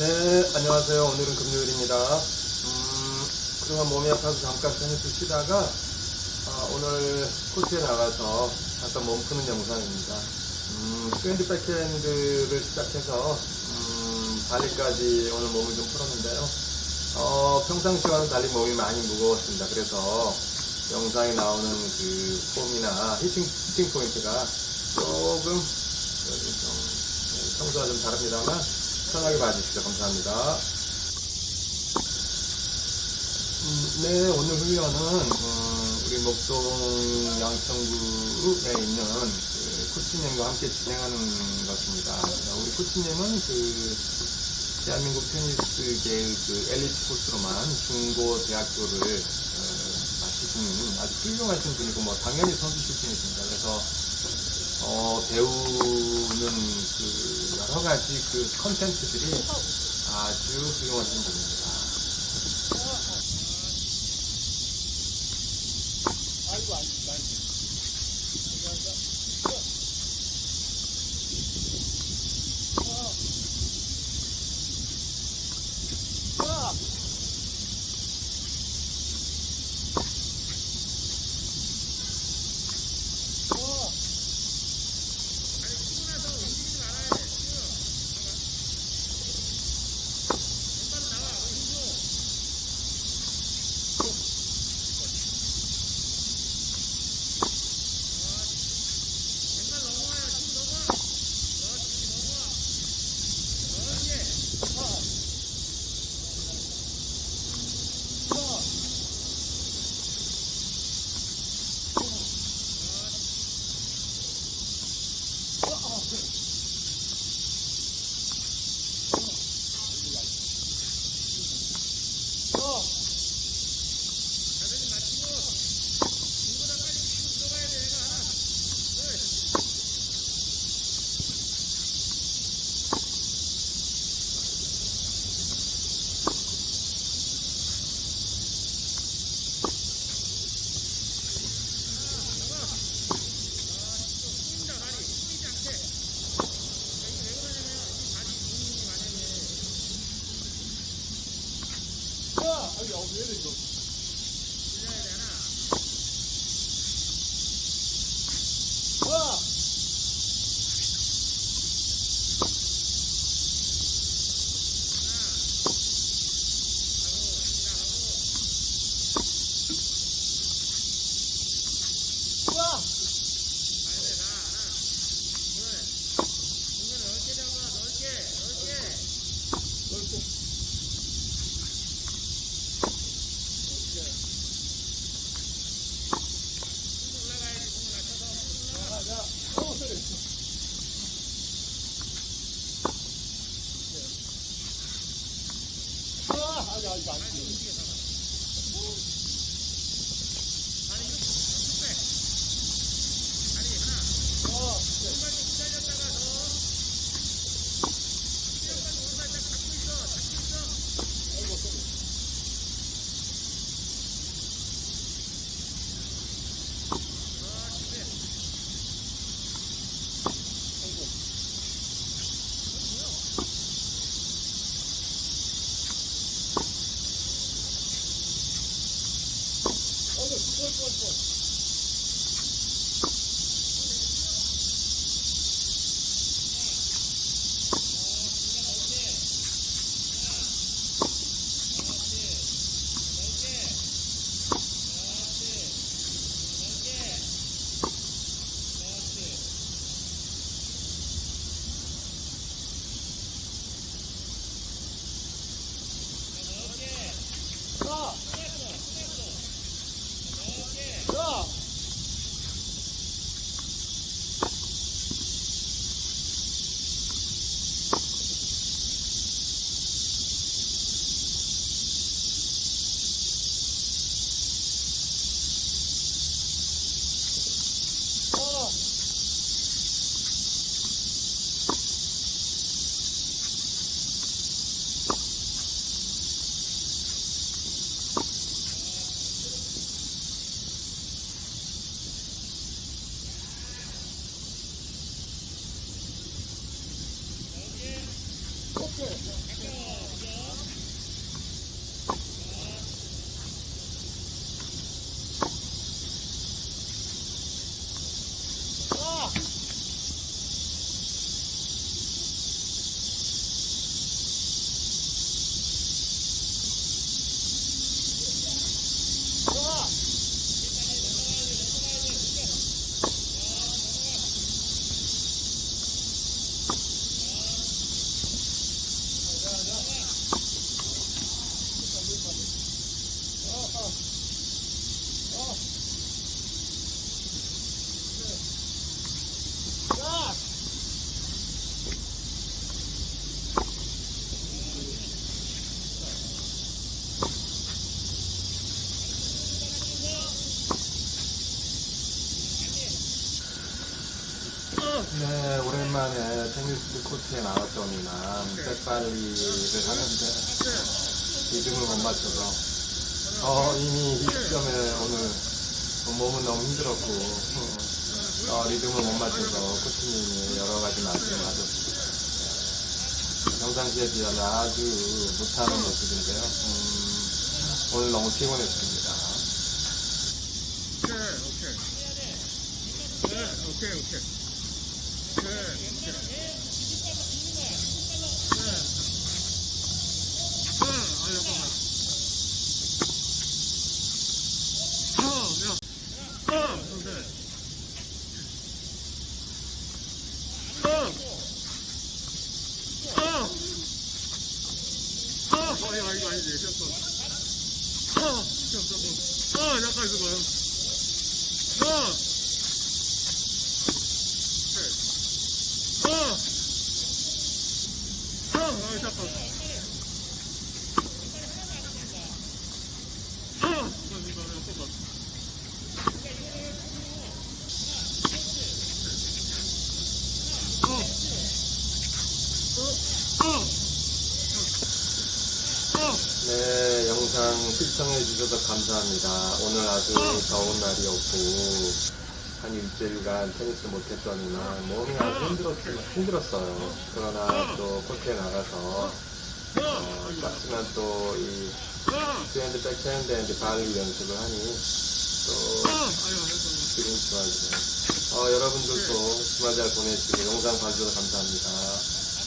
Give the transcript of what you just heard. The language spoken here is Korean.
네, 안녕하세요. 오늘은 금요일입니다. 음, 그동안 몸이 아파서 잠깐 편히 쉬다가 아, 오늘 코트에 나가서 잠깐 몸 푸는 영상입니다. 음, 포핸드 백핸드를 시작해서 음, 발리까지 오늘 몸을 좀 풀었는데요. 어, 평상시와는 달리 몸이 많이 무거웠습니다. 그래서 영상에 나오는 그 폼이나 hitting, hitting point가 조금 네, 평소와 좀 다릅니다만 편하게 봐주시죠. 감사합니다. 음, 네, 오늘 훈련은 음, 우리 목동 양천구에 있는 그 코치님과 함께 진행하는 것입니다. 우리 코치님은 그 대한민국 테니스계의 그 엘리트 코스로만 중고 대학교를 어, 마치신 아주 훌륭하신 분이고 뭐 당연히 선수 출신이십니다. 그래서 어, 배우는 그 여러 가지 그 컨텐츠들이 아주 훌륭하신 분입니다. Radio. pull, pull, pull. 오랜만에 테니스 코트에 나왔더니만 백발리를 하는데 리듬을 못 맞춰서 어, 이미 이 시점에 오늘 몸은 너무 힘들었고 어, 리듬을 못 맞춰서 코치님이 여러 가지 말씀을 하셨습니다. 네, 평상시에 비하면 아주 못하는 모습인데요. 음, 오늘 너무 피곤했습니다. 오케이, 오케이. 네, 오케이, 오케이. 어, 야. 어. 어. 어. 어, 어. 어. 어, 잠깐 있어봐요. 어! 어! 어! 아, 잠깐. 어! 잠깐, 이거, 잠깐만. 어! 어! 어! 어! 네, 영상 시청해 주셔서 감사합니다. 오늘 아주 더운 날이었고, 한 일주일간 테니스 못했더니만 몸이 아주 힘들었지만, 힘들었어요. 그러나 또 코트에 나가서, 어, 짝지만 또이 어! 포핸드, 백핸드, and 발리 연습을 하니, 또. 기분이 좋아지네요. 어, 여러분들도 주말 잘 보내시고, 영상 봐주셔서 감사합니다.